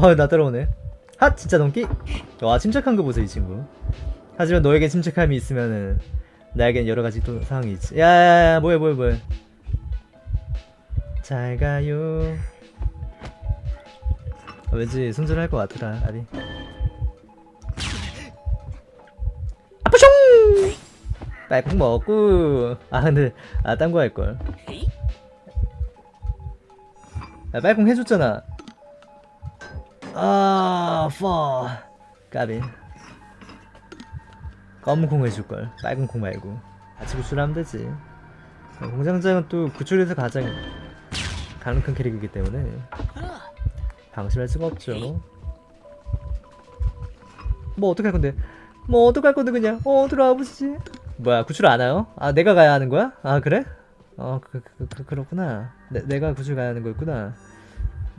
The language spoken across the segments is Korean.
어나 따라오네. 핫 진짜 넘기? 와 침착한 거 보세요 이 친구. 하지만 너에게 침착함이 있으면은 나에겐 여러 가지 또 상황이 있지. 야야야 뭐해 뭐해 뭐해. 잘 가요. 아, 왠지 손절할 것 같더라 아리. 아프숑 빨콩 먹고. 아 근데 아 딴 거 할걸. 야 빨콩 해줬잖아 아 퍼. 까비 검은 콩 해줄걸. 빨간 콩 말고. 같이 구출하면 되지. 공장장은 또 구출에서 가장 강력한 캐릭이기 때문에 방심할 수가 없죠. 뭐 어떡할 건데? 뭐 어떡할 건데 그냥? 어 들어와 보시지. 뭐야 구출 안 와요? 아 내가 가야 하는 거야? 아 그래? 어 그, 그, 그, 그렇구나. 내, 내가 구출 가야 하는 거였구나.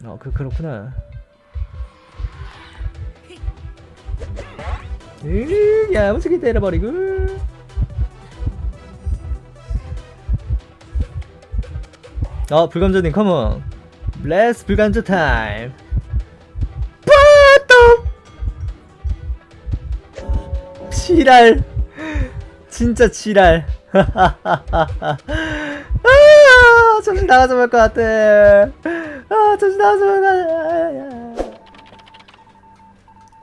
어 그 그렇구나 으 야무지게 때려버리고. 어 불감자님 come on let's 불감자 time 지랄. 진짜 지랄. 아 정신 나가서 말것 같아. 아 정신 나가서 말것 같아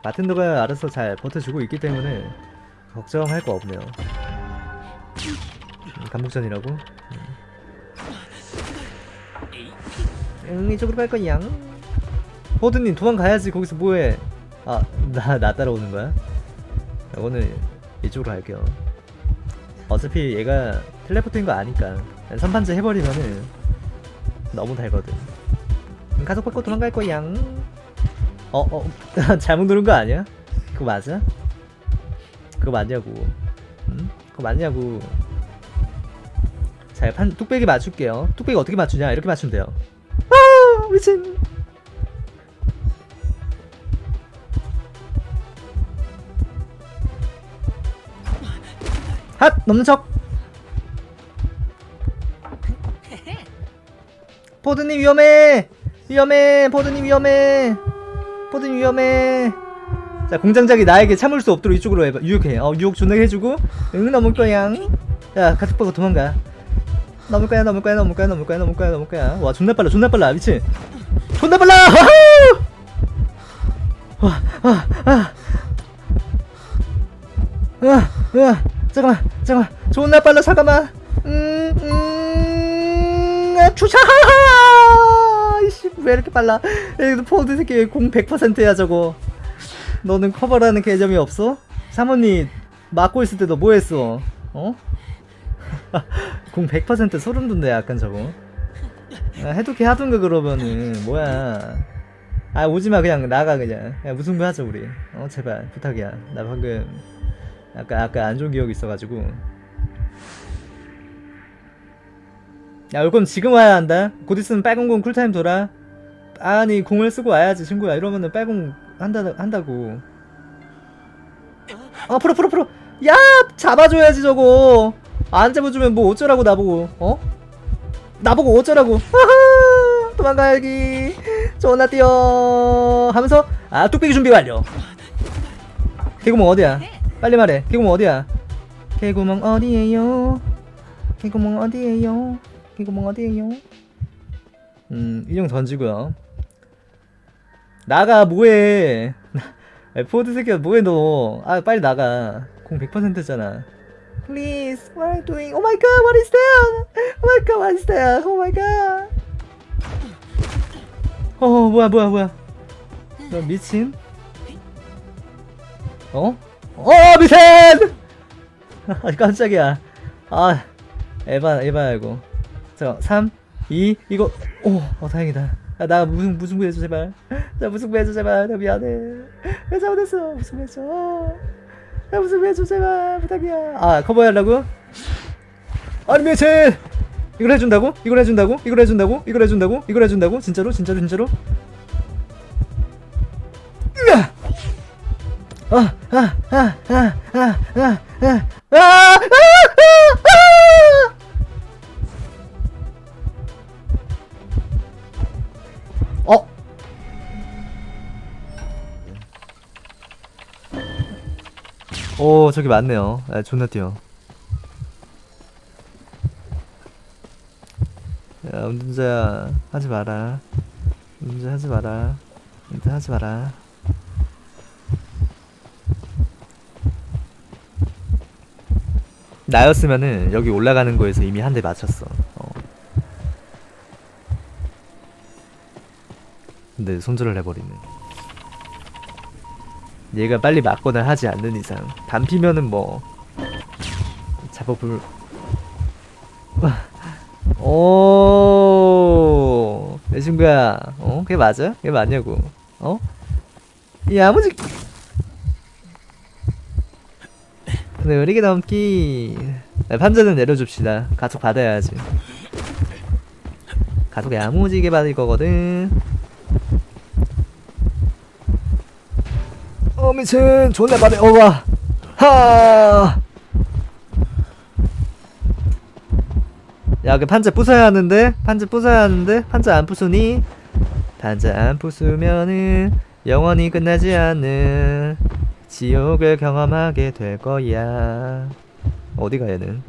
바텐더가 알아서 잘 버텨주고 있기 때문에 걱정할 거 없네요. 음, 감독전이라고? 음. 응 이쪽으로 갈 거야. 호드님 도망가야지. 거기서 뭐해? 아나나 따라오는 거야? 오늘 이쪽으로 갈게요. 어차피 얘가 텔레포트인 거 아니까. 선판제 해버리면은 너무 달거든. 음, 가속 받고 도망갈 거야 어, 어, 잘못 누른 거 아니야? 그거 맞아? 그거 맞냐고. 응? 그거 맞냐고. 자, 판, 뚝배기 맞출게요. 뚝배기 어떻게 맞추냐? 이렇게 맞추면 돼요. 아, 미친. 핫! 넘는 척! 포드님 위험해! 위험해! 포드님 위험해! 포드 위험해. 자 공장장이 나에게 참을 수 없도록 이쪽으로 해봐. 유혹해. 어 유혹 존나 해주고. 응 넘을 거야. 야 받고 도망가. 넘을 거야 넘을 거야 넘을 거야 넘을 거야 넘을 거야 넘을 거야. 와 존나 빨라 존나 빨라. 미친. 존나 빨라! 와와와와. 와, 잠깐만 잠깐만. 존나 빨라 잠깐만. 음음. 추샤하하! 이씨 왜 이렇게 빨라? 포드 새끼 공 100%야 저거? 너는 커버라는 개념이 없어? 사모님 막고 있을 때 너 뭐했어? 어? 공 100% 소름 돋네 약간 저거. 아, 해독해 하던가 그러면은. 뭐야. 아 오지마 그냥 나가 그냥. 야, 무승부 하자 우리. 어 제발 부탁이야. 나 방금 아까 아까 안 좋은 기억이 있어가지고. 야 이건 지금 와야 한다. 곧 있으면 빨간 공 쿨타임 돌아 아니 공을 쓰고 와야지 친구야. 이러면은 빨공 한다, 한다고. 아 풀어 풀어 풀어. 야 잡아줘야지 저거. 안 잡아주면 뭐 어쩌라고 나보고. 어? 나보고 어쩌라고. 도망가야기. 존나 뛰어. 하면서 아 뚝배기 준비 완료. 개구멍 어디야? 빨리 말해. 개구멍 어디야? 개구멍 어디에요? 개구멍 어디에요? 개구멍 어디에요? 음 인형 던지고요 나가 뭐해? 포드 새끼야 뭐해 너아 빨리 나가. 공 100%잖아. Please what are you doing? Oh my god what is that Oh my god what is that Oh my god. 어 뭐야 뭐야 뭐야. 너 미친? 어? 어 미친! 아 깜짝이야. 아 에바 에바야 이거. 자 3 2 이거. 오 어, 다행이다. 아, 나 무슨 무슨 해줘 제발 나 무슨 해줘 제발. 나 미안해. 나 잘못했어? 무슨 해줘? 나 무슨 해줘 제발. 부탁이야. 아 커버하려고 아니 미친 이걸 해준다고? 이걸 해준다고? 이걸 해준다고? 이걸 해준다고? 이걸 해준다고? 진짜로? 진짜로? 진짜로? 으아 아아아아아아아아아아아 오 저기 많네요. 아, 존나 뛰어. 야 운전자야 하지 마라. 운전 하지 마라. 운전 하지 마라. 나였으면은 여기 올라가는 거에서 이미 한 대 맞췄어. 어. 근데 손절을 해버리네 얘가 빨리 맞거나 하지 않는 이상 반피면은 뭐 잡아볼 오, 내 친구야, 어, 그게 맞아? 그게 맞냐고, 어? 이 아무지 느리게 넘기. 네, 판자는 내려줍시다. 가속 받아야지. 가속 야무지게 받을 거거든. 어 미친 존나 받네 어와 하. 야, 그 판자 부숴야 하는데? 판자 부숴야 하는데? 판자 안 부수니? 판자 안 부수면은 영원히 끝나지 않는 지옥을 경험하게 될 거야. 어디가 얘는?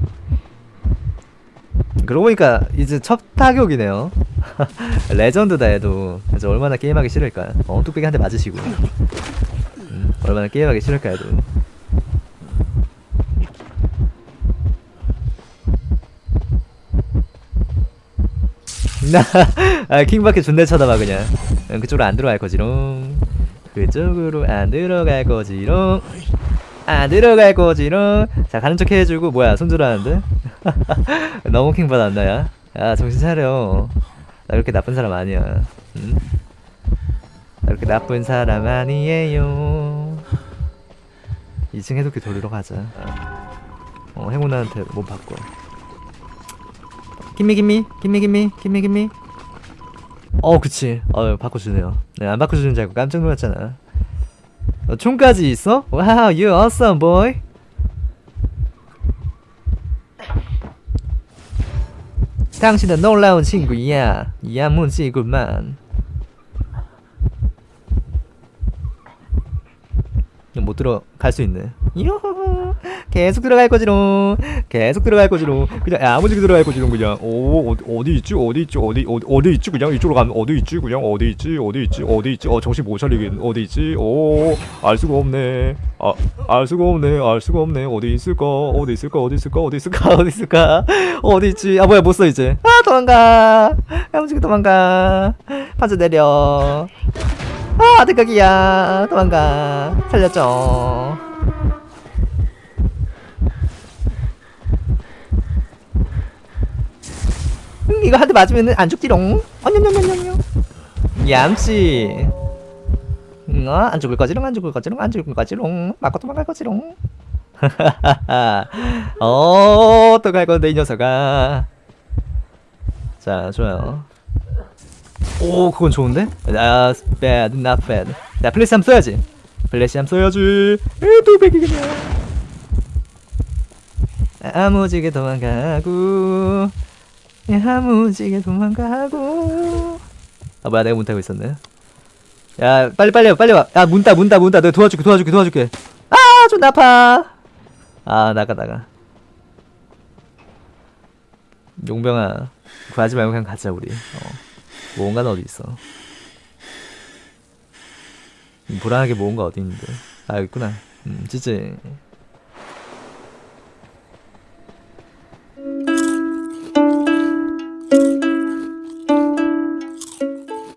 그러고 보니까 이제 첫 타격이네요. 레전드다 얘도. 이제 얼마나 게임하기 싫을까? 어, 뚝배기 한 대 맞으시고. 음, 얼마나 게임하기 싫을까. 나, 아, 킹밖에 존내 쳐다봐, 그냥. 응, 그쪽으로 안 들어갈 거지롱. 그쪽으로 안 들어갈 거지롱. 안 들어갈 거지롱. 자, 가는 척 해주고, 뭐야, 손절하는데? 너무 킹 받았나, 야? 야, 정신 차려. 나 그렇게 나쁜 사람 아니야. 응? 나 그렇게 나쁜 사람 아니에요. 2층 해독기 돌리러 가자. 어, 행운아한테 못 바꿔. gimme gimme gimme gimme gimme gimme 어 그치 어 바꿔주네요 네 안 바꿔주는 줄 알고 깜짝 놀랐잖아 어, 총까지 있어? wow you boy 당신은 놀라운 친구야 야무지구만 못 들어갈 수 있네 요호 계속 들어갈 거지롱. 계속 들어갈 거지롱. 그냥 야무지게 들어갈 거지롱 그냥. 오 어디, 어디 있지? 어디 있지? 어디 어디 어디 있지? 그냥 이쪽으로 가면 어디 있지? 그냥 어디 있지? 어디 있지? 어디 있지? 어 정신 못 차리겠 어디 있지? 오 알 수가 없네. 아 알 수가 없네. 알 수가 없네. 어디 있을까? 어디 있을까? 어디 있을까? 어디 있을까? 어디 있을까? 어디 있지? 아 뭐야 못 써 이제. 아 도망가. 야무지게 도망가. 판자 내려 아 대각이야. 도망가. 살려줘. 음, 이거 한 대 맞으면 안 죽지롱. 어냐냐냐냐냐 얌씨. 응, 어, 안 죽을 거지롱 안 죽을 거지롱 안 죽을 거지롱. 맞고 도망갈 거지롱. 어, 또갈 건데 이 녀석아. 자 좋아요 오 그건 좋은데? 아 bad not bad. 자 플래시 함 써야지. 플래시 함 써야지. 에또 백이겠네. 아무지게 도망가고 야무지게 도망가고. 아 뭐야 내가 문 타고 있었네. 야 빨리 빨리 빨리 와야 문따 문따 문따 내가 도와줄게 도와줄게 도와줄게. 아좀 아파. 아 나가 나가. 용병아 구하지 말고 그냥 가자 우리. 어. 모험가는 어디 있어. 불안하게 모험가 어디 있는데. 아 있구나. 음 찌찌